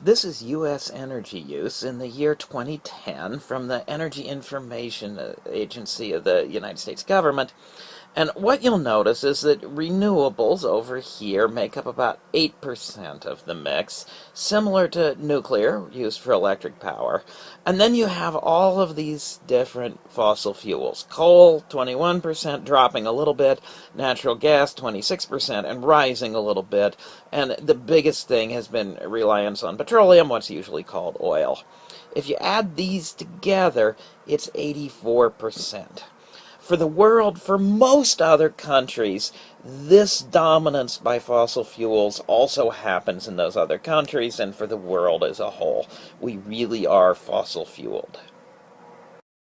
This is U.S. energy use in the year 2010 from the Energy Information Agency of the United States government. And what you'll notice is that renewables over here make up about 8% of the mix, similar to nuclear used for electric power. And then you have all of these different fossil fuels. Coal, 21%, dropping a little bit. Natural gas, 26%, and rising a little bit. And the biggest thing has been reliance on petroleum, what's usually called oil. If you add these together, it's 84% for the world, for most other countries, this dominance by fossil fuels also happens in those other countries and for the world as a whole. We really are fossil fueled.